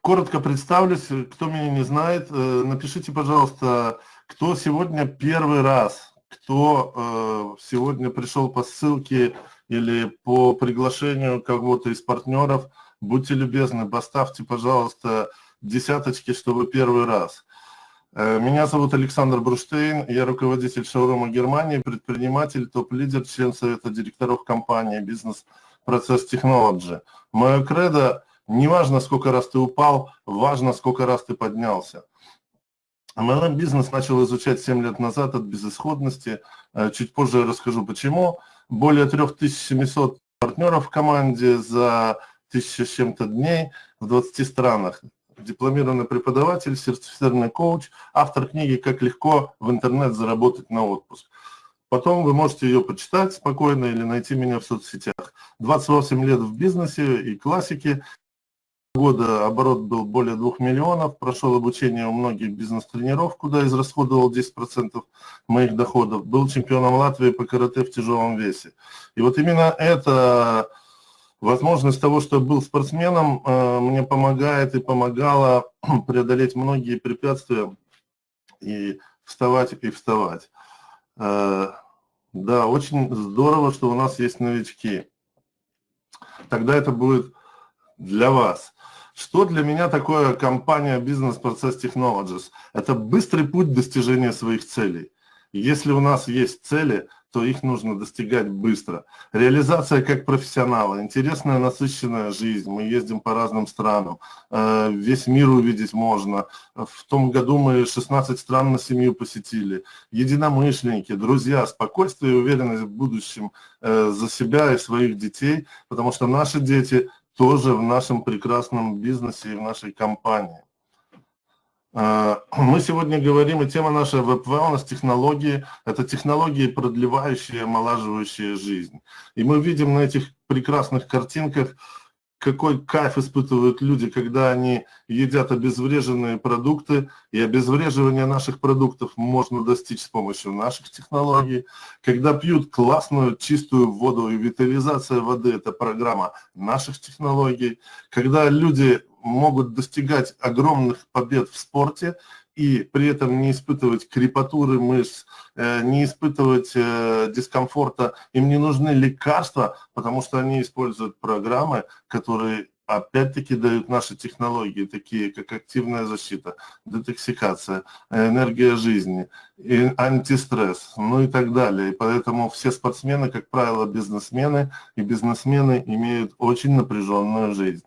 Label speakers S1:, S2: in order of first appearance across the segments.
S1: Коротко представлюсь, кто меня не знает, напишите, пожалуйста, кто сегодня первый раз, кто сегодня пришел по ссылке или по приглашению кого-то из партнеров, будьте любезны, поставьте, пожалуйста, десяточки, что вы первый раз. Э, меня зовут Александр Бруштейн, я руководитель шоурума Германии, предприниматель, топ-лидер, член совета директоров компании «Бизнес Процесс Технологи». Мое кредо – не важно, сколько раз ты упал, важно, сколько раз ты поднялся. MLM бизнес начал изучать 7 лет назад от безысходности. Э, чуть позже я расскажу почему. Более 3700 партнеров в команде за тысяча с чем-то дней в 20 странах дипломированный преподаватель, сертифицированный коуч, автор книги «Как легко в интернет заработать на отпуск». Потом вы можете ее почитать спокойно или найти меня в соцсетях. 28 лет в бизнесе и классике. Года оборот был более 2 миллионов, прошел обучение у многих бизнес-тренеров, куда израсходовал 10% моих доходов. Был чемпионом Латвии по карате в тяжелом весе. И вот именно это Возможность того, что был спортсменом, э, мне помогает и помогала преодолеть многие препятствия и вставать и вставать. Э, да, очень здорово, что у нас есть новички. Тогда это будет для вас. Что для меня такое компания Business Process Technologies? Это быстрый путь достижения своих целей. Если у нас есть цели, то их нужно достигать быстро. Реализация как профессионала, интересная, насыщенная жизнь. Мы ездим по разным странам, э, весь мир увидеть можно. В том году мы 16 стран на семью посетили. Единомышленники, друзья, спокойствие и уверенность в будущем э, за себя и своих детей, потому что наши дети тоже в нашем прекрасном бизнесе и в нашей компании. А, мы сегодня говорим, и тема наша веб-wellness, технологии, это технологии, продлевающие, омолаживающие жизнь. И мы видим на этих прекрасных картинках, какой кайф испытывают люди, когда они едят обезвреженные продукты, и обезвреживание наших продуктов можно достичь с помощью наших технологий. Когда пьют классную чистую воду, и витализация воды – это программа наших технологий. Когда люди могут достигать огромных побед в спорте и при этом не испытывать крепатуры мышц, э, не испытывать э, дискомфорта. Им не нужны лекарства, потому что они используют программы, которые опять-таки дают наши технологии, такие как активная защита, детоксикация, энергия жизни, антистресс, ну и так далее. И поэтому все спортсмены, как правило, бизнесмены, и бизнесмены имеют очень напряженную жизнь.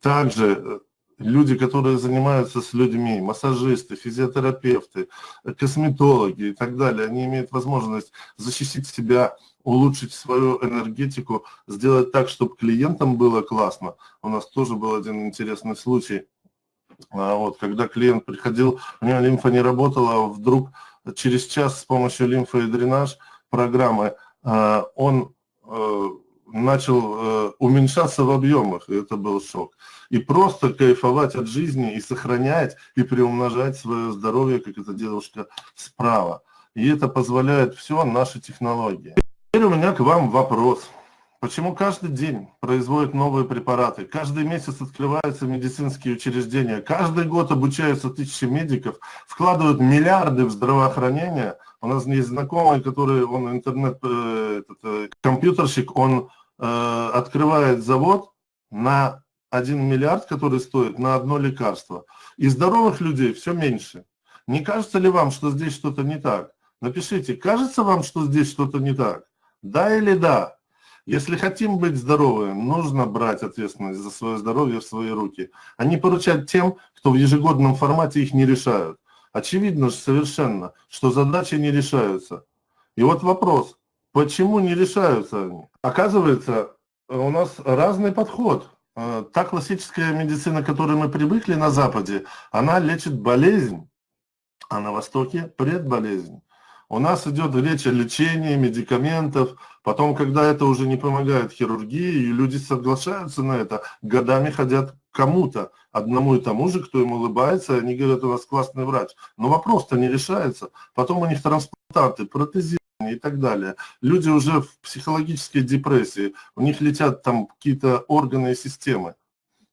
S1: Также э, люди, которые занимаются с людьми, массажисты, физиотерапевты, косметологи и так далее, они имеют возможность защитить себя, улучшить свою энергетику, сделать так, чтобы клиентам было классно. У нас тоже был один интересный случай. А вот, когда клиент приходил, у него лимфа не работала, а вдруг через час с помощью лимфы и дренаж программы а, он э, начал э, уменьшаться в объемах, и это был шок. И просто кайфовать от жизни и сохранять, и приумножать свое здоровье, как эта девушка справа. И это позволяет все наши технологии. Теперь у меня к вам вопрос. Почему каждый день производят новые препараты? Каждый месяц открываются медицинские учреждения. Каждый год обучаются тысячи медиков, вкладывают миллиарды в здравоохранение. У нас есть знакомый, который, он интернет, э, этот, э, компьютерщик, он Э, открывает завод на 1 миллиард, который стоит на одно лекарство. И здоровых людей все меньше. Не кажется ли вам, что здесь что-то не так? Напишите, кажется вам, что здесь что-то не так? Да или да? Если хотим быть здоровы, нужно брать ответственность за свое здоровье в свои руки, а не поручать тем, кто в ежегодном формате их не решают. Очевидно же совершенно, что задачи не решаются. И вот вопрос, Почему не решаются они? Оказывается, у нас разный подход. Э, та классическая медицина, к которой мы привыкли на Западе, она лечит болезнь, а на Востоке предболезнь. У нас идет речь о лечении, медикаментов, потом, когда это уже не помогает хирургии, и люди соглашаются на это, годами ходят кому-то, одному и тому же, кто им улыбается, они говорят, у нас классный врач. Но вопрос-то не решается. Потом у них трансплантанты, протезирование и так далее. Люди уже в психологической депрессии, у них летят там какие-то органы и системы.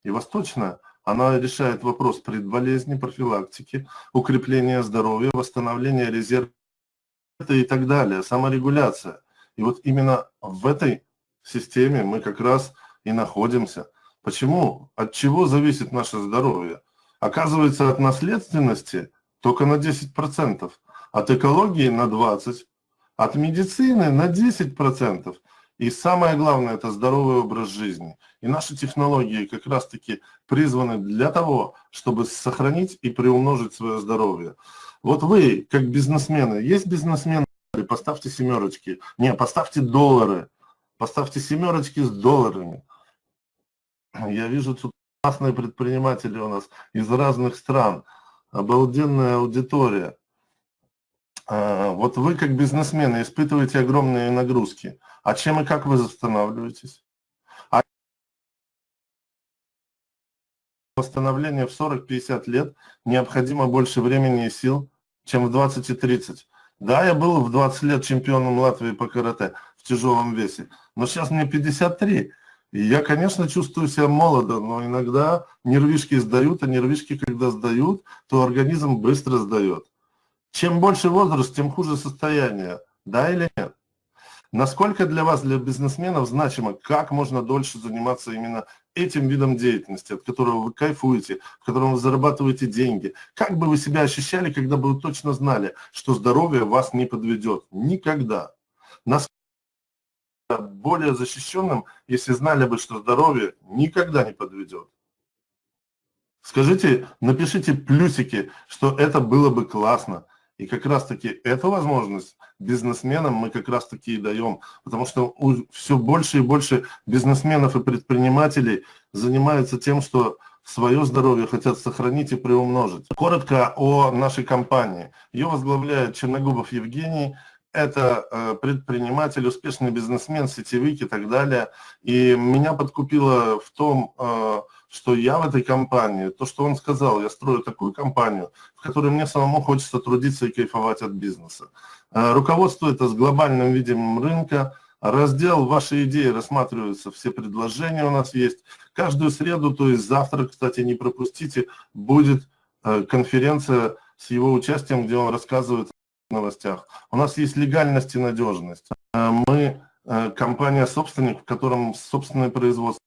S1: И восточная, Она решает вопрос предболезни, профилактики, укрепления здоровья, восстановления резерва и так далее, саморегуляция. И вот именно в этой системе мы как раз и находимся. Почему? От чего зависит наше здоровье? Оказывается, от наследственности только на 10%, от экологии на 20%, от медицины на 10%. И самое главное – это здоровый образ жизни. И наши технологии как раз-таки призваны для того, чтобы сохранить и приумножить свое здоровье. Вот вы, как бизнесмены, есть бизнесмены, поставьте семерочки. Не, поставьте доллары. Поставьте семерочки с долларами. Я вижу тут классные предприниматели у нас из разных стран. Обалденная аудитория. А, вот вы, как бизнесмены, испытываете огромные нагрузки. А чем и как вы восстанавливаетесь? А восстановление в 40-50 лет необходимо больше времени и сил, чем в 20 и 30. Да, я был в 20 лет чемпионом Латвии по карате в тяжелом весе, но сейчас мне 53. И я, конечно, чувствую себя молодо, но иногда нервишки сдают, а нервишки, когда сдают, то организм быстро сдает. Чем больше возраст, тем хуже состояние. Да или нет? Насколько для вас, для бизнесменов, значимо, как можно дольше заниматься именно этим видом деятельности, от которого вы кайфуете, в котором вы зарабатываете деньги? Как бы вы себя ощущали, когда бы вы точно знали, что здоровье вас не подведет? Никогда. Насколько более защищенным, если знали бы, что здоровье никогда не подведет? Скажите, напишите плюсики, что это было бы классно. И как раз-таки эту возможность бизнесменам мы как раз-таки и даем, потому что все больше и больше бизнесменов и предпринимателей занимаются тем, что свое здоровье хотят сохранить и приумножить. Коротко о нашей компании. Ее возглавляет Черногубов Евгений, это э, предприниматель, успешный бизнесмен, сетевик и так далее. И меня подкупило в том, э, что я в этой компании, то, что он сказал, я строю такую компанию, в которой мне самому хочется трудиться и кайфовать от бизнеса. Э, руководство это с глобальным видением рынка, раздел «Ваши идеи» рассматриваются, все предложения у нас есть. Каждую среду, то есть завтра, кстати, не пропустите, будет э, конференция с его участием, где он рассказывает о новостях. У нас есть легальность и надежность. Э, мы компания-собственник, в котором собственное производство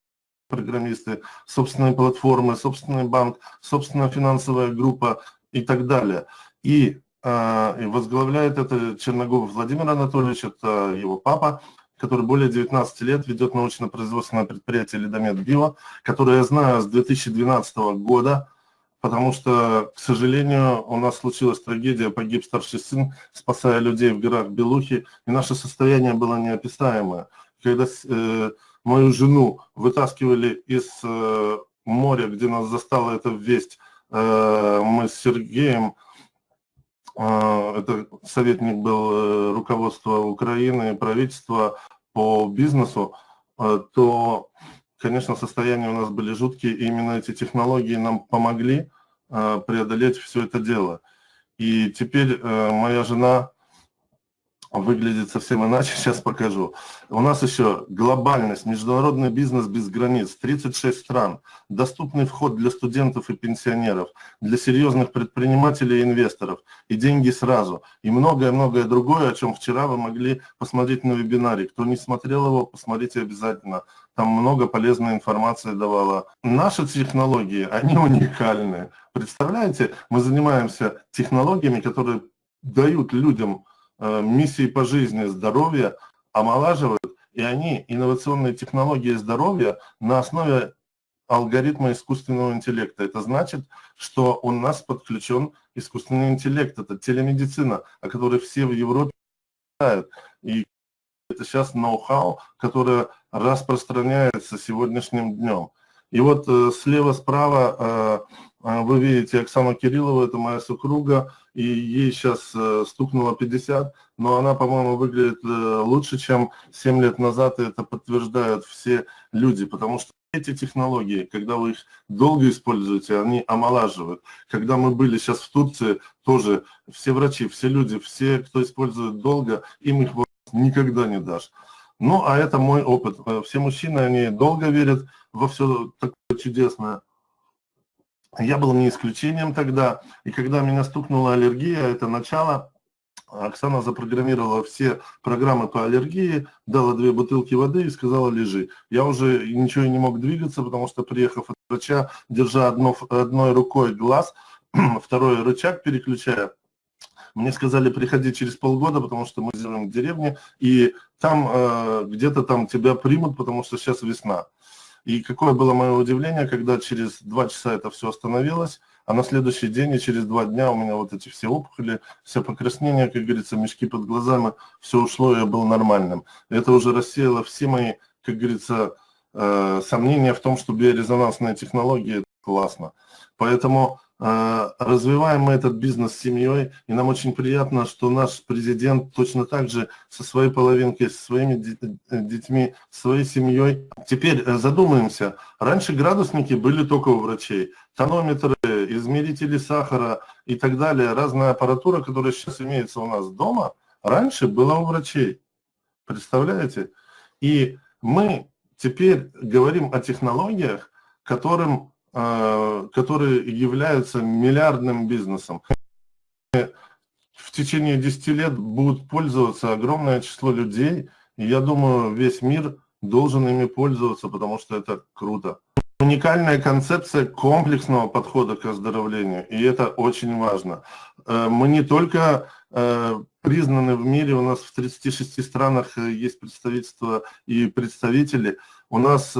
S1: программисты, собственные платформы, собственный банк, собственная финансовая группа и так далее. И, э, и возглавляет это Черногов Владимир Анатольевич, это его папа, который более 19 лет ведет научно-производственное предприятие «Лидомет Био», которое я знаю с 2012 года, потому что, к сожалению, у нас случилась трагедия, погиб старший сын, спасая людей в горах Белухи, и наше состояние было неописаемое. Когда э, мою жену вытаскивали из э, моря, где нас застала эта весть, э, мы с Сергеем, э, это советник был руководства Украины, правительства по бизнесу, то, конечно, состояния у нас были жуткие, и именно эти технологии нам помогли преодолеть все это дело. И теперь моя жена выглядит совсем иначе, сейчас покажу. У нас еще глобальность, международный бизнес без границ, 36 стран, доступный вход для студентов и пенсионеров, для серьезных предпринимателей и инвесторов, и деньги сразу, и многое-многое другое, о чем вчера вы могли посмотреть на вебинаре. Кто не смотрел его, посмотрите обязательно. Там много полезной информации давала. Наши технологии, они уникальны. Представляете, мы занимаемся технологиями, которые дают людям миссии по жизни здоровья омолаживают, и они инновационные технологии здоровья на основе алгоритма искусственного интеллекта. Это значит, что у нас подключен искусственный интеллект, это телемедицина, о которой все в Европе знают. И это сейчас ноу-хау, которое распространяется сегодняшним днем. И вот э, слева-справа э, э, вы видите Оксану Кириллову, это моя супруга, и ей сейчас э, стукнуло 50, но она, по-моему, выглядит э, лучше, чем 7 лет назад, и это подтверждают все люди, потому что эти технологии, когда вы их долго используете, они омолаживают. Когда мы были сейчас в Турции, тоже все врачи, все люди, все, кто использует долго, им их никогда не дашь. Ну, а это мой опыт. Э, все мужчины, они долго верят во все такое чудесное. Я был не исключением тогда, и когда меня стукнула аллергия, это начало, Оксана запрограммировала все программы по аллергии, дала две бутылки воды и сказала лежи. Я уже ничего не мог двигаться, потому что приехав от врача, держа одно, одной рукой глаз, второй рычаг переключая, мне сказали, приходи через полгода, потому что мы живем в деревне, и там э, где-то там тебя примут, потому что сейчас весна. И какое было мое удивление, когда через два часа это все остановилось, а на следующий день и через два дня у меня вот эти все опухоли, все покраснения, как говорится, мешки под глазами, все ушло, и я был нормальным. Это уже рассеяло все мои, как говорится, э, сомнения в том, что биорезонансные технологии – классно. Поэтому развиваем мы этот бизнес с семьей, и нам очень приятно, что наш президент точно так же со своей половинкой, со своими детьми, своей семьей. Теперь э, задумаемся, раньше градусники были только у врачей, тонометры, измерители сахара и так далее, разная аппаратура, которая сейчас имеется у нас дома, раньше была у врачей. Представляете? И мы теперь говорим о технологиях, которым а, которые являются миллиардным бизнесом. В течение 10 лет будут пользоваться огромное число людей, и я думаю, весь мир должен ими пользоваться, потому что это круто. Уникальная концепция комплексного подхода к оздоровлению, и это очень важно. Э, мы не только э, признаны в мире, у нас в 36 странах э, есть представительства и представители, у нас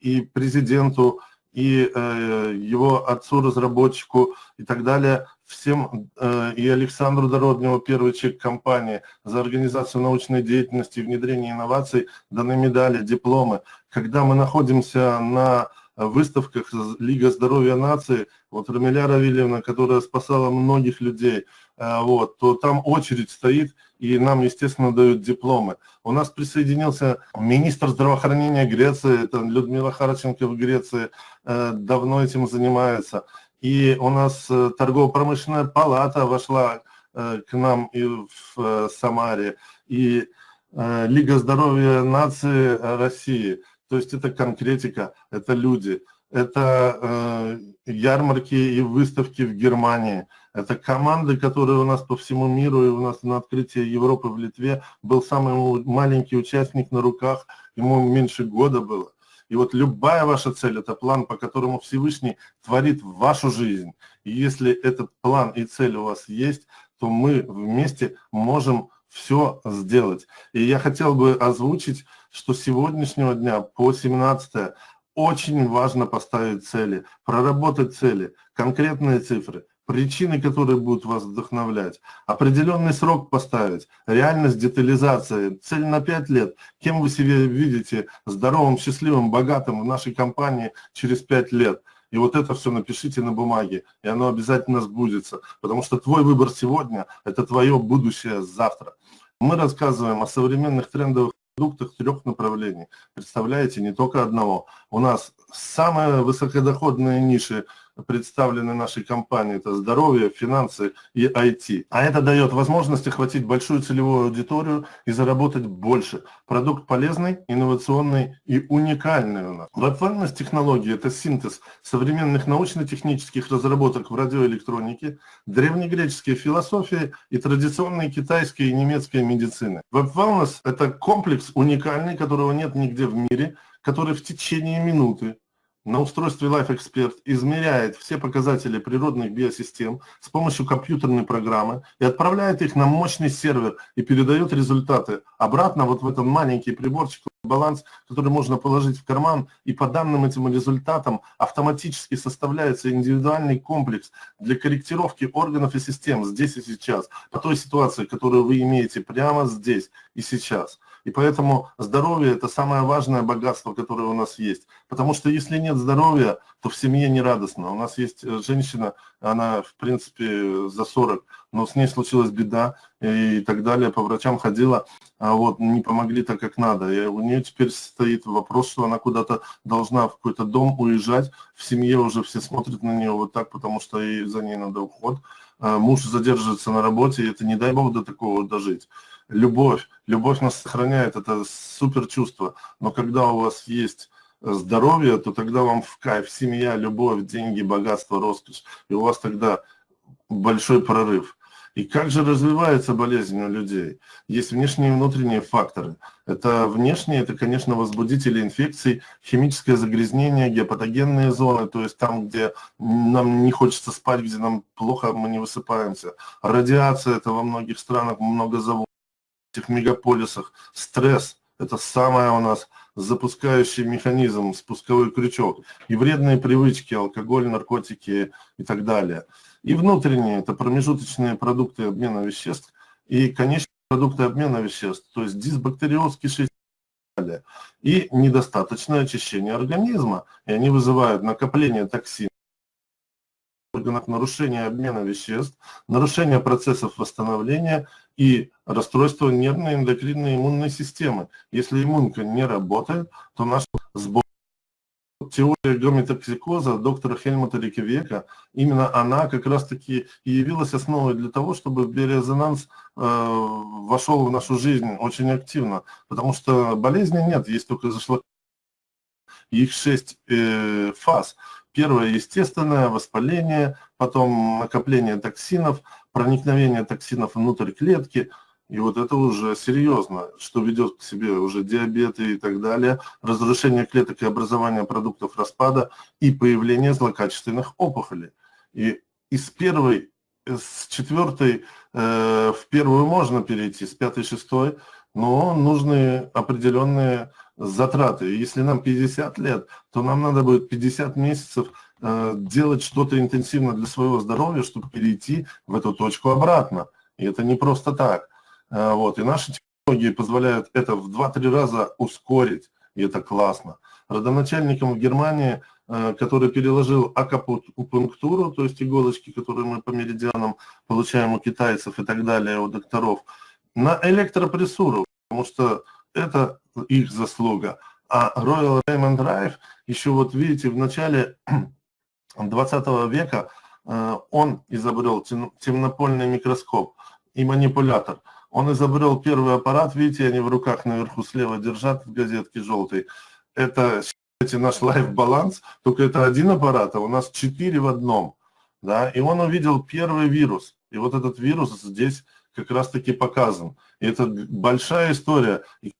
S1: и президенту, и э, его отцу-разработчику и так далее, всем, э, и Александру Дородневу, первый чек компании, за организацию научной деятельности внедрение инноваций даны медали, дипломы. Когда мы находимся на выставках Лига здоровья нации, вот Рамиля Равильевна, которая спасала многих людей, э, вот, то там очередь стоит, и нам, естественно, дают дипломы. У нас присоединился министр здравоохранения Греции, это Людмила Харченко в Греции, э, давно этим занимается. И у нас э, торгово-промышленная палата вошла к нам и в Самаре, и Лига здоровья нации России – то есть это конкретика, это люди, это э, ярмарки и выставки в Германии, это команды, которые у нас по всему миру, и у нас на открытии Европы в Литве был самый маленький участник на руках, ему меньше года было. И вот любая ваша цель – это план, по которому Всевышний творит вашу жизнь. И если этот план и цель у вас есть, то мы вместе можем все сделать. И я хотел бы озвучить, что с сегодняшнего дня по 17 очень важно поставить цели, проработать цели, конкретные цифры, причины, которые будут вас вдохновлять, определенный срок поставить, реальность детализации, цель на 5 лет, кем вы себя видите здоровым, счастливым, богатым в нашей компании через 5 лет – и вот это все напишите на бумаге, и оно обязательно сбудется, потому что твой выбор сегодня – это твое будущее завтра. Мы рассказываем о современных трендовых продуктах трех направлений. Представляете, не только одного. У нас самые высокодоходные ниши представлены нашей компании, это здоровье, финансы и IT. А это дает возможность охватить большую целевую аудиторию и заработать больше. Продукт полезный, инновационный и уникальный у нас. Web технологии – это синтез современных научно-технических разработок в радиоэлектронике, древнегреческой философии и традиционной китайской и немецкой медицины. Web это комплекс уникальный, которого нет нигде в мире, который в течение минуты на устройстве Life Expert измеряет все показатели природных биосистем с помощью компьютерной программы и отправляет их на мощный сервер и передает результаты обратно вот в этот маленький приборчик, баланс, который можно положить в карман, и по данным этим результатам автоматически составляется индивидуальный комплекс для корректировки органов и систем здесь и сейчас, по той ситуации, которую вы имеете прямо здесь и сейчас. И поэтому здоровье – это самое важное богатство, которое у нас есть. Потому что если нет здоровья, то в семье не радостно. У нас есть э, женщина, она, в принципе, за 40, но с ней случилась беда и так далее. По врачам ходила, а вот не помогли так, как надо. И у нее теперь стоит вопрос, что она куда-то должна в какой-то дом уезжать. В семье уже все смотрят на нее вот так, потому что и за ней надо уход. А муж задерживается на работе, и это не дай бог до такого дожить любовь. Любовь нас сохраняет, это супер чувство. Но когда у вас есть здоровье, то тогда вам в кайф семья, любовь, деньги, богатство, роскошь. И у вас тогда большой прорыв. И как же развивается болезнь у людей? Есть внешние и внутренние факторы. Это внешние, это, конечно, возбудители инфекций, химическое загрязнение, геопатогенные зоны, то есть там, где нам не хочется спать, где нам плохо, мы не высыпаемся. Радиация, это во многих странах много заводов, этих мегаполисах. Стресс, это самое у нас запускающий механизм, спусковой крючок. И вредные привычки, алкоголь, наркотики и так далее. И внутренние – это промежуточные продукты обмена веществ и конечные продукты обмена веществ, то есть дисбактериоз, кишечник и недостаточное очищение организма. И они вызывают накопление токсинов в органах, нарушение обмена веществ, нарушение процессов восстановления и расстройство нервной эндокринной иммунной системы. Если иммунка не работает, то наш сбор теория гомеотоксикоза доктора Хельмута Рикевека, именно она как раз-таки и явилась основой для того, чтобы биорезонанс э, вошел в нашу жизнь очень активно, потому что болезни нет, есть только зашло их шесть э, фаз. Первое – естественное воспаление, потом накопление токсинов, проникновение токсинов внутрь клетки – и вот это уже серьезно, что ведет к себе уже диабеты и так далее, разрушение клеток и образование продуктов распада и появление злокачественных опухолей. И из первой, с четвертой э, в первую можно перейти, с пятой, шестой, но нужны определенные затраты. Если нам 50 лет, то нам надо будет 50 месяцев э, делать что-то интенсивно для своего здоровья, чтобы перейти в эту точку обратно. И это не просто так. А, вот, и наши технологии позволяют это в 2-3 раза ускорить, и это классно. Родоначальником в Германии, э, который переложил акупунктуру, то есть иголочки, которые мы по меридианам получаем у китайцев и так далее, у докторов, на электропрессуру, потому что это их заслуга. А Royal Raymond Drive, еще вот видите, в начале 20 века э, он изобрел темнопольный микроскоп и манипулятор – он изобрел первый аппарат, видите, они в руках наверху слева держат в газетке желтой. Это, считайте, наш лайф-баланс, только это один аппарат, а у нас четыре в одном. Да? И он увидел первый вирус. И вот этот вирус здесь как раз-таки показан. И это большая история. И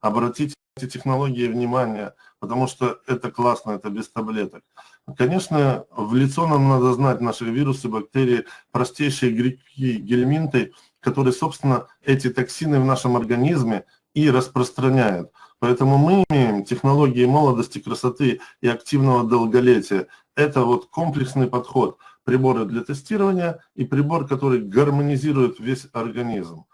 S1: обратите эти технологии внимание, потому что это классно, это без таблеток. Конечно, в лицо нам надо знать наши вирусы, бактерии, простейшие грибки, гельминты – которые, собственно, эти токсины в нашем организме и распространяют. Поэтому мы имеем технологии молодости, красоты и активного долголетия. Это вот комплексный подход. Приборы для тестирования и прибор, который гармонизирует весь организм.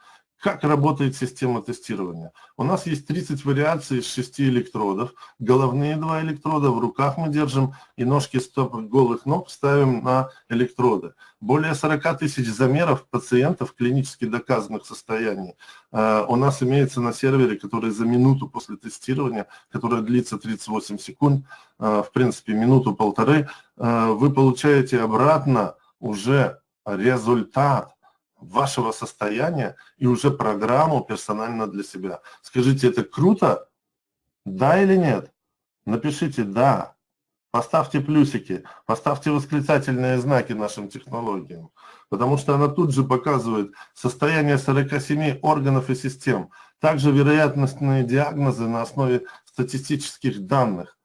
S1: Как работает система тестирования? У нас есть 30 вариаций из 6 электродов. Головные два электрода в руках мы держим и ножки стоп голых ног ставим на электроды. Более 40 тысяч замеров пациентов клинически доказанных состояний э, у нас имеется на сервере, который за минуту после тестирования, которая длится 38 секунд, э, в принципе минуту-полторы, э, вы получаете обратно уже результат вашего состояния и уже программу персонально для себя. Скажите, это круто? Да или нет? Напишите «да». Поставьте плюсики, поставьте восклицательные знаки нашим технологиям, потому что она тут же показывает состояние 47 органов и систем, также вероятностные диагнозы на основе статистических данных.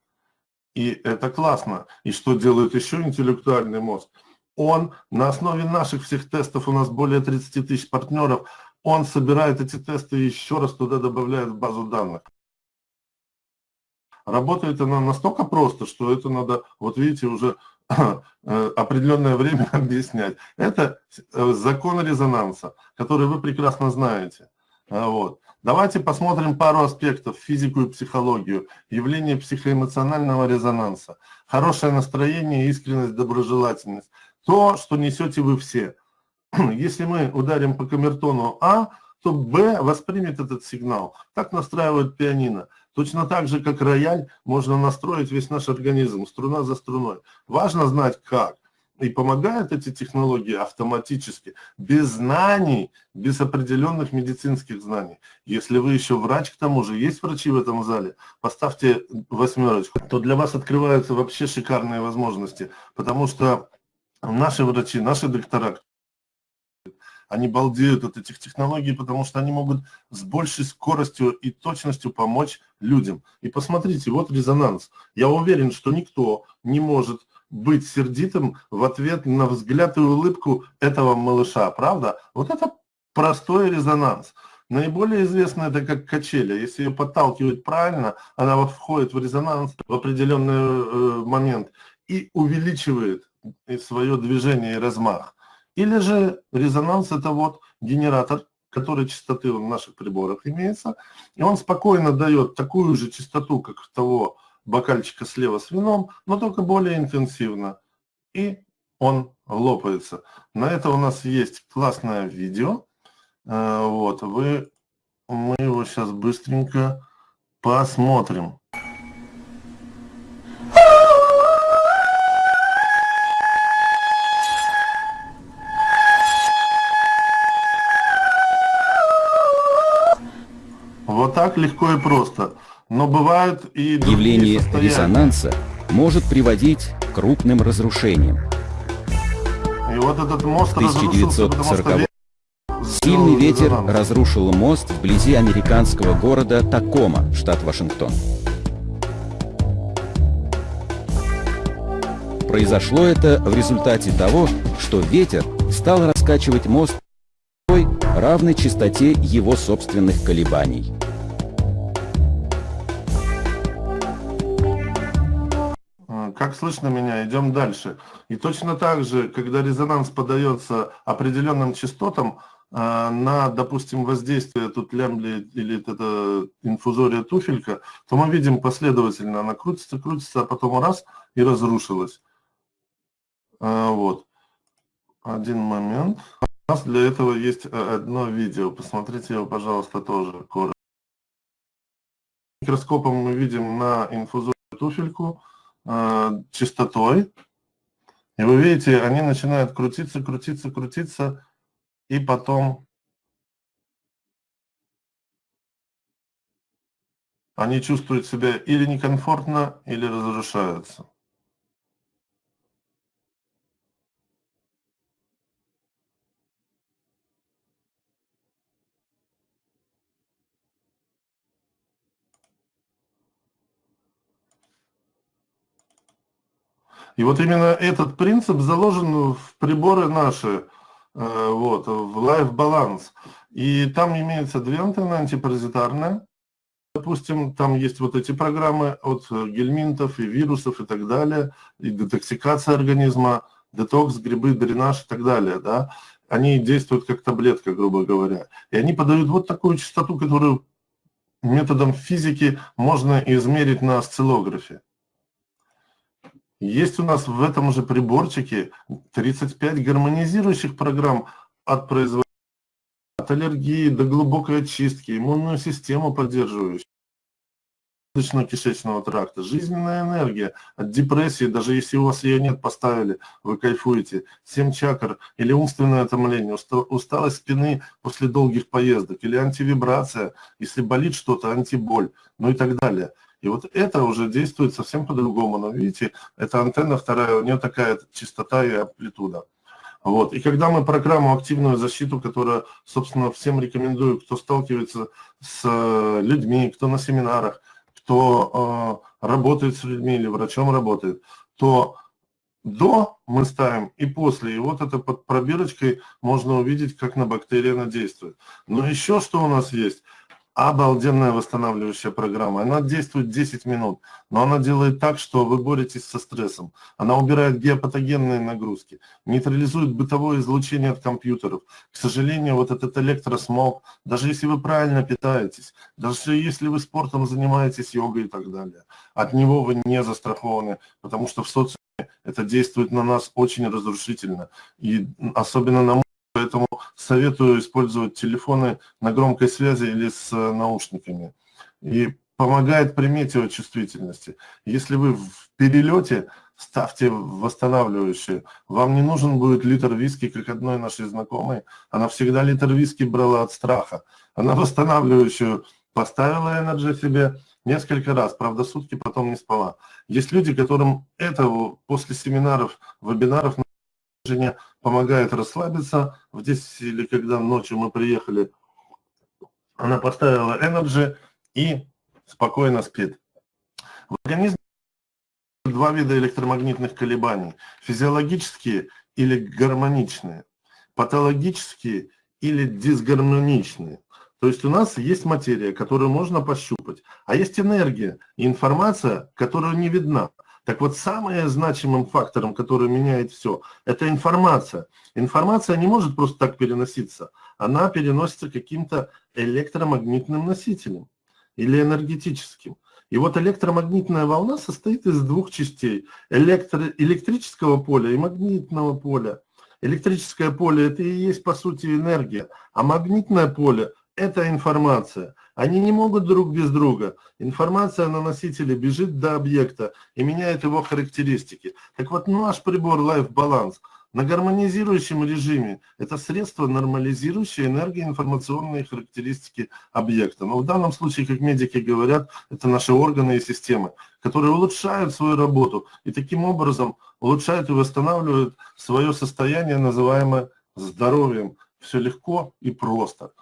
S1: И это классно. И что делает еще интеллектуальный мозг? Он на основе наших всех тестов, у нас более 30 тысяч партнеров, он собирает эти тесты и еще раз туда добавляет в базу данных. Работает она настолько просто, что это надо, вот видите, уже э, определенное время объяснять. Это э, закон резонанса, который вы прекрасно знаете. А, вот. Давайте посмотрим пару аспектов, физику и психологию, явление психоэмоционального резонанса, хорошее настроение, искренность, доброжелательность то, что несете вы все. Если мы ударим по камертону А, то Б воспримет этот сигнал. Так настраивают пианино. Точно так же, как рояль, можно настроить весь наш организм, струна за струной. Важно знать как. и помогают эти технологии автоматически, без знаний, без определенных медицинских знаний. Если вы еще врач, к тому же, есть врачи в этом зале, поставьте восьмерочку, то для вас открываются вообще шикарные возможности, потому что наши врачи, наши доктора, они балдеют от этих технологий, потому что они могут с большей скоростью и точностью помочь людям. И посмотрите, вот резонанс. Я уверен, что никто не может быть сердитым в ответ на взгляд и улыбку этого малыша, правда? Вот это простой резонанс. Наиболее известно это как качеля. Если ее подталкивать правильно, она входит в резонанс в определенный э, момент и увеличивает свое движение и размах. Или же резонанс это вот генератор, который частоты в наших приборах имеется, и он спокойно дает такую же частоту, как того бокальчика слева с вином, но только более интенсивно. И он лопается. На это у нас есть классное видео. Э, вот, вы, мы его сейчас быстренько посмотрим. Вот так легко и просто. Но бывают и
S2: Явление резонанса может приводить к крупным разрушениям.
S1: И вот этот мост
S2: в 1940 Сильный ветер разрушил мост вблизи американского города Такома, штат Вашингтон. Произошло это в результате того, что ветер стал раскачивать мост равной частоте его собственных колебаний.
S1: Как слышно меня, идем дальше. И точно так же, когда резонанс подается определенным частотам, а, на, допустим, воздействие тут лямбли или это инфузория туфелька, то мы видим последовательно, она крутится, крутится, а потом раз и разрушилась. А, вот. Один момент. У нас для этого есть а, одно видео. Посмотрите его, пожалуйста, тоже коротко. Микроскопом мы видим на инфузорию туфельку э, частотой. И вы видите, они начинают крутиться, крутиться, крутиться, и потом они чувствуют себя или некомфортно, или разрушаются. И вот именно этот принцип заложен в приборы наши, э, вот, в Life Balance. И там имеются две антенны, антипаразитарная. Допустим, там есть вот эти программы от гельминтов и вирусов и так далее, и детоксикация организма, детокс, грибы, дренаж и так далее, да. Они действуют как таблетка, грубо говоря. И они подают вот такую частоту, которую методом физики можно измерить на осциллографе. Есть у нас в этом же приборчике 35 гармонизирующих программ от производителя, от аллергии до глубокой очистки, иммунную систему поддерживающую кишечного тракта, жизненная энергия от депрессии, даже если у вас ее нет, поставили, вы кайфуете, 7 чакр или умственное томление, усталость спины после долгих поездок, или антивибрация, если болит что-то, антиболь, ну и так далее. И вот это уже действует совсем по-другому. Но видите, эта антенна вторая, у нее такая частота и амплитуда. Вот. И когда мы программу «Активную защиту», которая, собственно, всем рекомендую, кто сталкивается с э, людьми, кто на семинарах, кто э, работает с людьми или врачом работает, то до мы ставим и после. И вот это под пробирочкой можно увидеть, как на бактерии она действует. Но еще что у нас есть – обалденная восстанавливающая программа. Она действует 10 минут, но она делает так, что вы боретесь со стрессом. Она убирает геопатогенные нагрузки, нейтрализует бытовое излучение от компьютеров. К сожалению, вот этот электросмог, даже если вы правильно питаетесь, даже если вы спортом занимаетесь, йогой и так далее, от него вы не застрахованы, потому что в социуме это действует на нас очень разрушительно. И особенно на Поэтому советую использовать телефоны на громкой связи или с э, наушниками. И помогает при метеочувствительности. Если вы в перелете, ставьте восстанавливающие. Вам не нужен будет литр виски, как одной нашей знакомой. Она всегда литр виски брала от страха. Она восстанавливающую поставила энерджи себе несколько раз, правда, сутки потом не спала. Есть люди, которым это после семинаров, вебинаров жене помогает расслабиться. В 10 или когда ночью мы приехали, она поставила энерджи и спокойно спит. В организме два вида электромагнитных колебаний. Физиологические или гармоничные, патологические или дисгармоничные. То есть у нас есть материя, которую можно пощупать, а есть энергия и информация, которая не видна. Так вот, самым значимым фактором, который меняет все, это информация. Информация не может просто так переноситься. Она переносится каким-то электромагнитным носителем или энергетическим. И вот электромагнитная волна состоит из двух частей. Электро электрического поля и магнитного поля. Электрическое поле – это и есть, по сути, энергия, а магнитное поле – это информация. Они не могут друг без друга. Информация на носителе бежит до объекта и меняет его характеристики. Так вот, наш прибор Life Balance – на гармонизирующем режиме это средство, нормализирующее энергоинформационные характеристики объекта. Но в данном случае, как медики говорят, это наши органы и системы, которые улучшают свою работу и таким образом улучшают и восстанавливают свое состояние, называемое здоровьем. Все легко и просто.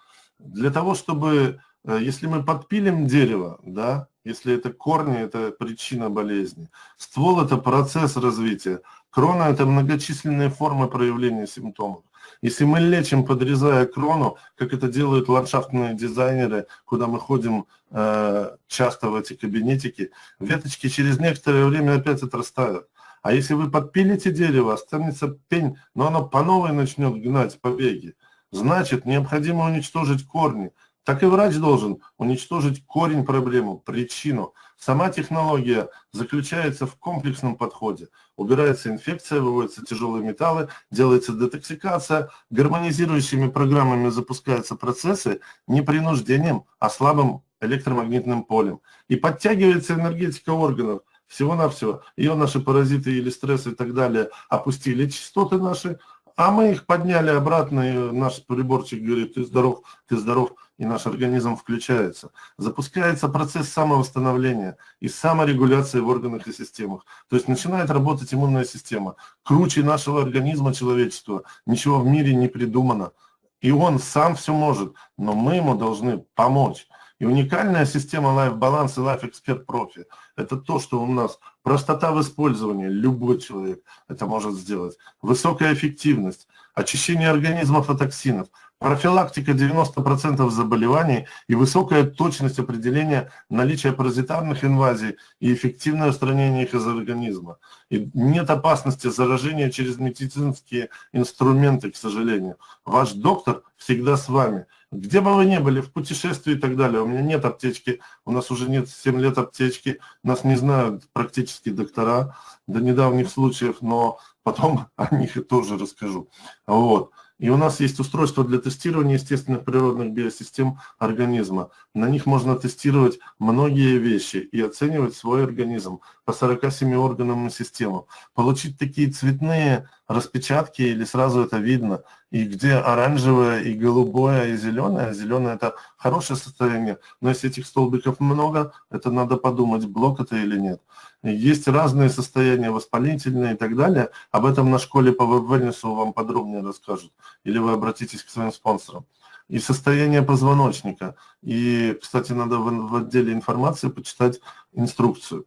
S1: Для того, чтобы, э, если мы подпилим дерево, да, если это корни, это причина болезни. Ствол – это процесс развития. Крона – это многочисленные формы проявления симптомов. Если мы лечим, подрезая крону, как это делают ландшафтные дизайнеры, куда мы ходим э, часто в эти кабинетики, веточки через некоторое время опять отрастают. А если вы подпилите дерево, останется пень, но оно по новой начнет гнать побеги. Значит, необходимо уничтожить корни, так и врач должен уничтожить корень проблемы, причину. Сама технология заключается в комплексном подходе. Убирается инфекция, выводятся тяжелые металлы, делается детоксикация, гармонизирующими программами запускаются процессы не принуждением, а слабым электромагнитным полем. И подтягивается энергетика органов, всего-навсего. Ее наши паразиты или стрессы и так далее опустили частоты наши, а мы их подняли обратно, и наш приборчик говорит, ты здоров, ты здоров, и наш организм включается. Запускается процесс самовосстановления и саморегуляции в органах и системах. То есть начинает работать иммунная система. Круче нашего организма человечества ничего в мире не придумано. И он сам все может, но мы ему должны помочь. И уникальная система Life Balance и Life Expert Profi – это то, что у нас простота в использовании, любой человек это может сделать, высокая эффективность, очищение организмов от токсинов, профилактика 90% заболеваний и высокая точность определения наличия паразитарных инвазий и эффективное устранение их из организма. И нет опасности заражения через медицинские инструменты, к сожалению. Ваш доктор всегда с вами – где бы вы ни были, в путешествии и так далее, у меня нет аптечки, у нас уже нет 7 лет аптечки, нас не знают практически доктора до недавних случаев, но потом о них тоже расскажу. Вот. И у нас есть устройство для тестирования естественных природных биосистем организма. На них можно тестировать многие вещи и оценивать свой организм по 47 органам и системам. Получить такие цветные распечатки или сразу это видно, и где оранжевое, и голубое, и зеленое. Зеленое это хорошее состояние, но если этих столбиков много, это надо подумать, блок это или нет. Есть разные состояния, воспалительные и так далее. Об этом на школе по веб-вельнесу вам подробнее расскажут. Или вы обратитесь к своим спонсорам. И состояние позвоночника. И, кстати, надо в, в отделе информации почитать инструкцию.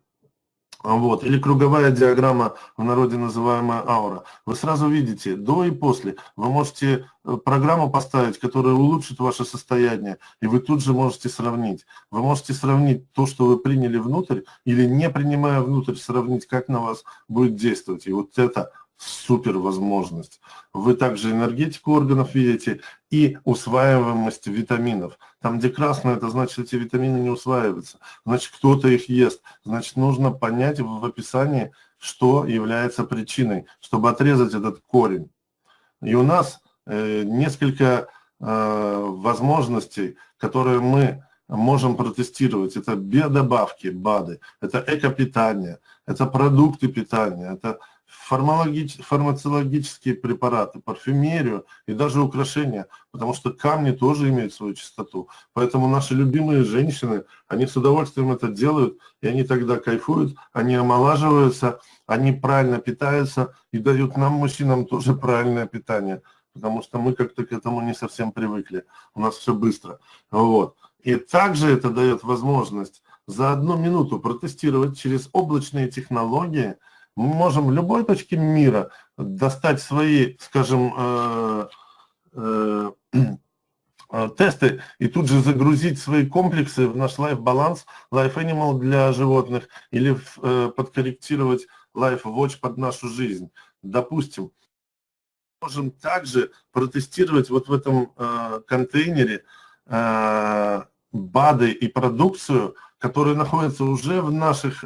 S1: Вот. Или круговая диаграмма, в народе называемая аура. Вы сразу видите до и после. Вы можете э, программу поставить, которая улучшит ваше состояние, и вы тут же можете сравнить. Вы можете сравнить то, что вы приняли внутрь, или не принимая внутрь, сравнить, как на вас будет действовать. И вот это супер возможность. Вы также энергетику органов видите и усваиваемость витаминов. Там, где красное, это значит, эти витамины не усваиваются. Значит, кто-то их ест. Значит, нужно понять в описании, что является причиной, чтобы отрезать этот корень. И у нас э, несколько э, возможностей, которые мы можем протестировать. Это биодобавки, БАДы, это экопитание, это продукты питания, это фармацологические препараты, парфюмерию и даже украшения, потому что камни тоже имеют свою чистоту. Поэтому наши любимые женщины, они с удовольствием это делают, и они тогда кайфуют, они омолаживаются, они правильно питаются и дают нам, мужчинам, тоже правильное питание, потому что мы как-то к этому не совсем привыкли, у нас все быстро. Вот. И также это дает возможность за одну минуту протестировать через облачные технологии – мы можем в любой точке мира достать свои, скажем, э, э, э, тесты и тут же загрузить свои комплексы в наш Life Balance, Life Animal для животных или подкорректировать Life Watch под нашу жизнь. Допустим, можем также протестировать вот в этом контейнере БАДы и продукцию, которые находятся уже в наших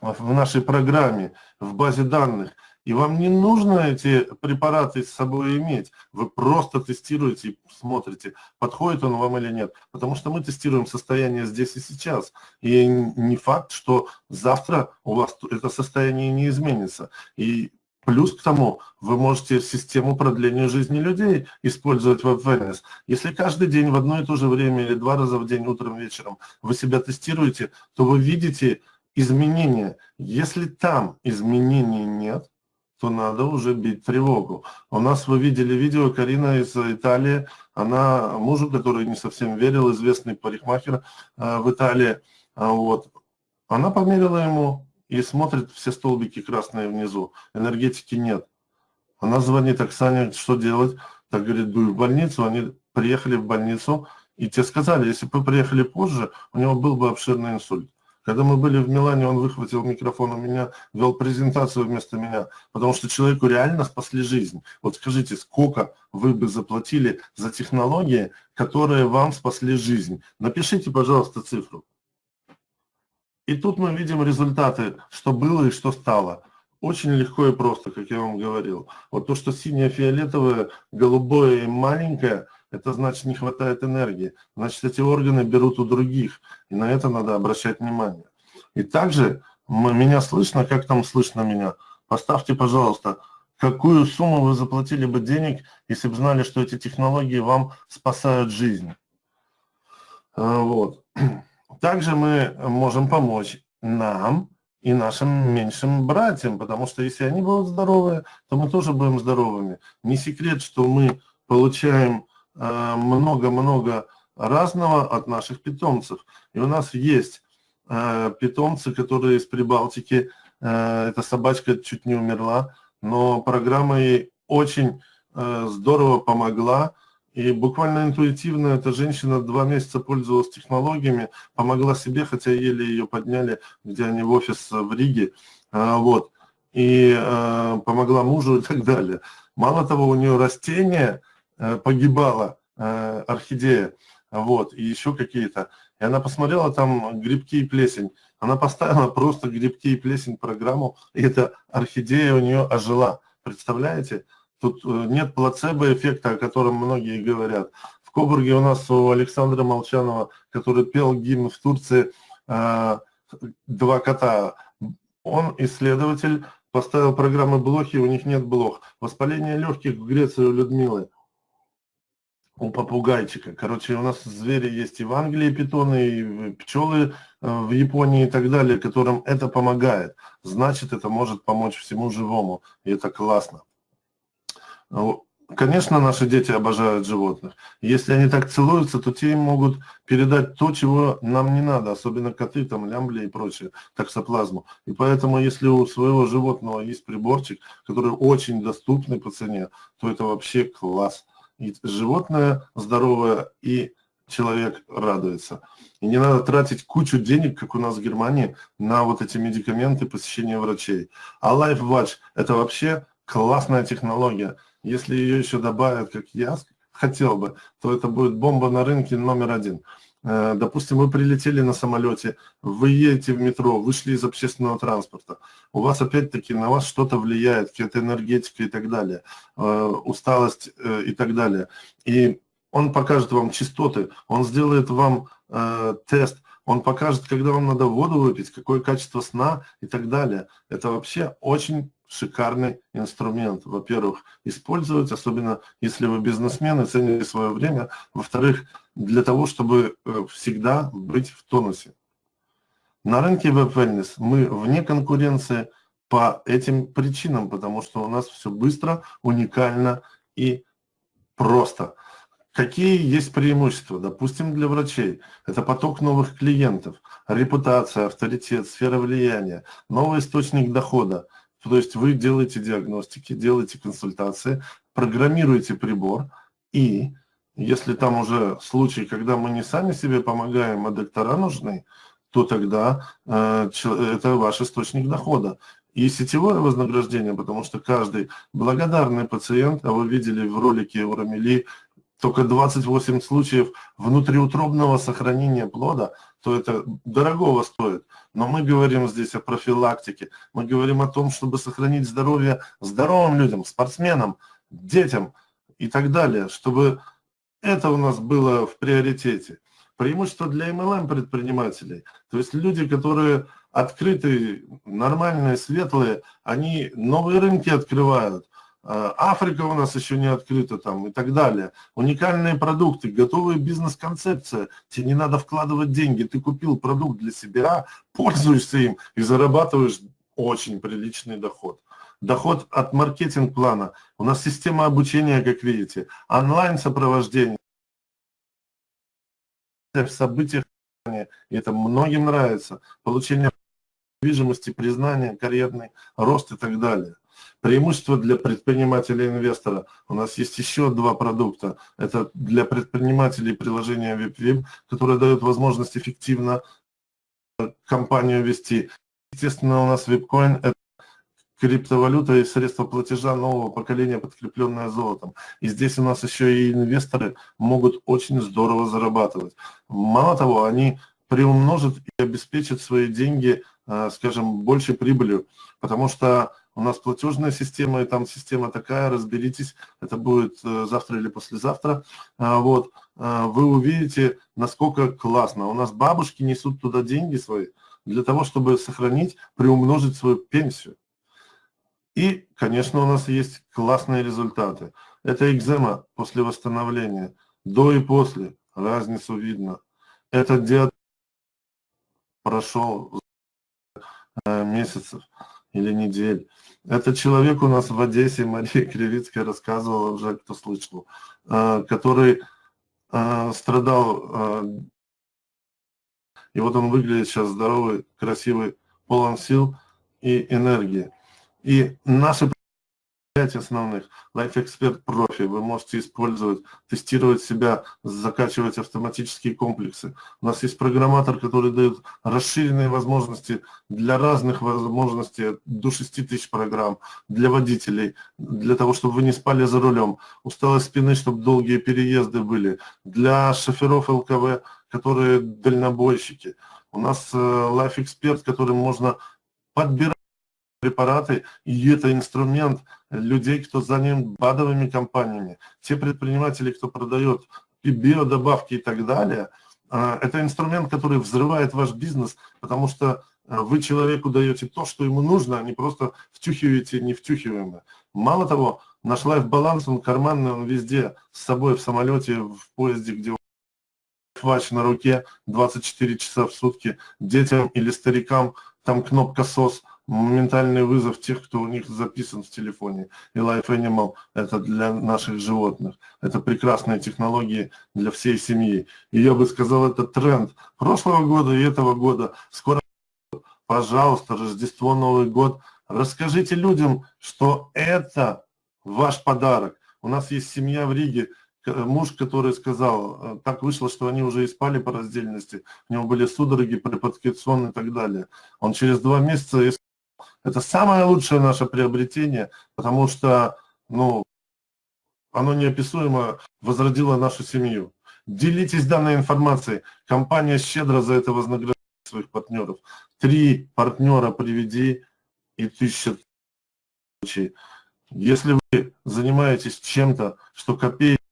S1: в нашей программе, в базе данных. И вам не нужно эти препараты с собой иметь. Вы просто тестируете и смотрите, подходит он вам или нет. Потому что мы тестируем состояние здесь и сейчас. И не факт, что завтра у вас это состояние не изменится. И Плюс к тому, вы можете систему продления жизни людей использовать в WebWellness. Если каждый день в одно и то же время или два раза в день, утром, вечером, вы себя тестируете, то вы видите изменения. Если там изменений нет, то надо уже бить тревогу. У нас вы видели видео, Карина из Италии, она мужу, который не совсем верил, известный парикмахер э, в Италии, а вот, она померила ему и смотрит все столбики красные внизу, энергетики нет. Она звонит Оксане, что делать? Так говорит, дуй в больницу, они приехали в больницу, и те сказали, если бы приехали позже, у него был бы обширный инсульт. Когда мы были в Милане, он выхватил микрофон у меня, вел презентацию вместо меня, потому что человеку реально спасли жизнь. Вот скажите, сколько вы бы заплатили за технологии, которые вам спасли жизнь? Напишите, пожалуйста, цифру. И тут мы видим результаты, что было и что стало. Очень легко и просто, как я вам говорил. Вот то, что синее, фиолетовое, голубое и маленькое – это значит не хватает энергии. Значит, эти органы берут у других, и на это надо обращать внимание. И также меня слышно, как там слышно меня? Поставьте, пожалуйста, какую сумму вы заплатили бы денег, если бы знали, что эти технологии вам спасают жизнь. А, вот. Также мы можем помочь нам и нашим меньшим братьям, потому что если они будут здоровы, то мы тоже будем здоровыми. Не секрет, что мы получаем Э, много-много разного от наших питомцев. И у нас есть э, питомцы, которые из Прибалтики, э, эта собачка чуть не умерла, но программа ей очень здорово помогла, и буквально интуитивно эта женщина два месяца пользовалась технологиями, помогла себе, хотя еле ее подняли, где они в офис в Риге, вот, и помогла мужу и так далее. Мало того, у нее растения, Э, погибала э, орхидея, вот, и еще какие-то. И она посмотрела там грибки и плесень. Она поставила просто грибки и плесень программу, и эта орхидея у нее ожила. Представляете? Тут э, нет плацебо-эффекта, о котором многие говорят. В Кобурге у нас у Александра Молчанова, который пел гимн в Турции «Два кота», он исследователь, поставил программы блохи, у них нет блох. Воспаление легких в Греции у Людмилы у попугайчика. Короче, у нас звери есть и в Англии питоны, и пчелы э, в Японии и так далее, которым это помогает. Значит, это может помочь всему живому, и это классно. Ну, конечно, наши дети обожают животных. Если они так целуются, то те им могут передать то, чего нам не надо, особенно коты, там, лямбли и прочее, таксоплазму. И поэтому, если у своего животного есть приборчик, который очень доступный по цене, то это вообще класс и животное здоровое, и человек радуется. И не надо тратить кучу денег, как у нас в Германии, на вот эти медикаменты, посещение врачей. А Life Watch – это вообще классная технология. Если ее еще добавят, как я хотел бы, то это будет бомба на рынке номер один. Э, допустим, вы прилетели на самолете, вы едете в метро, вышли из общественного транспорта, у вас опять-таки на вас что-то влияет, какая-то энергетика и так далее, э, усталость э, и так далее. И он покажет вам частоты, он сделает вам тест, он покажет, когда вам надо воду выпить, какое качество сна и так далее. Это вообще очень шикарный инструмент. Во-первых, использовать, особенно если вы бизнесмен и цените свое время. Во-вторых, для того, чтобы э, всегда быть в тонусе. На рынке Web мы вне конкуренции по этим причинам, потому что у нас все быстро, уникально и просто. Какие есть преимущества? Допустим, для врачей. Это поток новых клиентов, репутация, авторитет, сфера влияния, новый источник дохода. То есть вы делаете диагностики, делаете консультации, программируете прибор, и если там уже случай, когда мы не сами себе помогаем, а доктора нужны, то тогда э, это ваш источник дохода. И сетевое вознаграждение, потому что каждый благодарный пациент, а вы видели в ролике у Рамили только 28 случаев внутриутробного сохранения плода, то это дорогого стоит. Но мы говорим здесь о профилактике, мы говорим о том, чтобы сохранить здоровье здоровым людям, спортсменам, детям и так далее, чтобы это у нас было в приоритете. Преимущество для MLM предпринимателей, то есть люди, которые открытые, нормальные, светлые, они новые рынки открывают, Африка у нас еще не открыта там и так далее. Уникальные продукты, готовая бизнес-концепция. Тебе не надо вкладывать деньги. Ты купил продукт для себя, пользуешься им и зарабатываешь очень приличный доход. Доход от маркетинг-плана. У нас система обучения, как видите. Онлайн-сопровождение. В событиях. И это многим нравится. Получение недвижимости, признания, карьерный рост и так далее. Преимущество для предпринимателя-инвестора. У нас есть еще два продукта. Это для предпринимателей приложение WebWeb, которое дает возможность эффективно компанию вести. Естественно, у нас WebCoin – это криптовалюта и средства платежа нового поколения, подкрепленное золотом. И здесь у нас еще и инвесторы могут очень здорово зарабатывать. Мало того, они приумножат и обеспечат свои деньги, э, скажем, большей прибылью, потому что у нас платежная система, и там система такая, разберитесь, это будет э, завтра или послезавтра, а, вот, а, вы увидите, насколько классно. У нас бабушки несут туда деньги свои для того, чтобы сохранить, приумножить свою пенсию. И, конечно, у нас есть классные результаты. Это экзема после восстановления, до и после, разницу видно. Это диат прошел э, месяцев или недель. Это человек у нас в Одессе, Мария Кривицкая рассказывала уже, кто слышал, э, который э, страдал, и вот он выглядит сейчас здоровый, красивый, полон сил и энергии. И наши пять основных. Life Expert Profi вы можете использовать, тестировать себя, закачивать автоматические комплексы. У нас есть программатор, который дает расширенные возможности для разных возможностей, до 6 тысяч программ, для водителей, для того, чтобы вы не спали за рулем, усталость спины, чтобы долгие переезды были, для шоферов ЛКВ, которые дальнобойщики. У нас э, Life Expert, которым можно подбирать препараты, и это инструмент людей, кто занят БАДовыми компаниями, те предприниматели, кто продает и биодобавки и так далее, а, это инструмент, который взрывает ваш бизнес, потому что а, вы человеку даете то, что ему нужно, а не просто втюхиваете невтюхиваемое. Мало того, наш лайф-баланс, он карманный, он везде, с собой в самолете, в поезде, где вач на руке 24 часа в сутки, детям или старикам, там кнопка SOS – моментальный вызов тех, кто у них записан в телефоне. И Life Animal – это для наших животных. Это прекрасные технологии для всей семьи. И я бы сказал, это тренд прошлого года и этого года. Скоро, пожалуйста, Рождество, Новый год. Расскажите людям, что это ваш подарок. У нас есть семья в Риге, муж, который сказал, э, так вышло, что они уже и спали по раздельности, у него были судороги, припадки сон и так далее. Он через два месяца это самое лучшее наше приобретение, потому что ну, оно неописуемо возродило нашу семью. Делитесь данной информацией. Компания щедро за это вознаграждает своих партнеров. Три партнера приведи и тысяча Если вы занимаетесь чем-то, что копейки,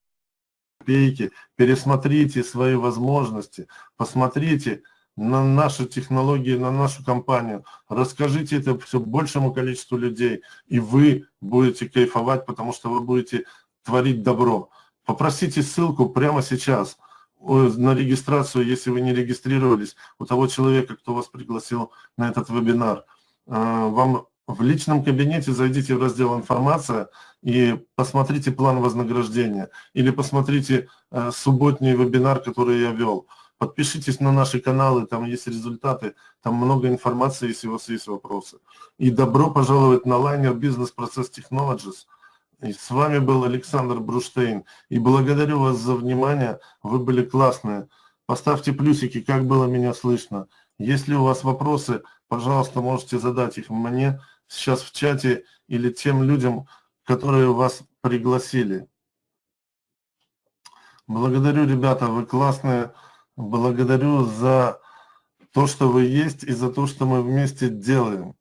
S1: копейки, пересмотрите свои возможности, посмотрите, на наши технологии, на нашу компанию. Расскажите это все большему количеству людей, и вы будете кайфовать, потому что вы будете творить добро. Попросите ссылку прямо сейчас на регистрацию, если вы не регистрировались, у того человека, кто вас пригласил на этот вебинар. А, вам в личном кабинете зайдите в раздел «Информация» и посмотрите план вознаграждения. Или посмотрите э, субботний вебинар, который я вел. Подпишитесь на наши каналы, там есть результаты, там много информации, если у вас есть вопросы. И добро пожаловать на лайнер Technologies. И с вами был Александр Бруштейн. И благодарю вас за внимание, вы были классные. Поставьте плюсики, как было меня слышно. Если у вас вопросы, пожалуйста, можете задать их мне сейчас в чате или тем людям, которые вас пригласили. Благодарю, ребята, вы классные. Благодарю за то, что вы есть и за то, что мы вместе делаем.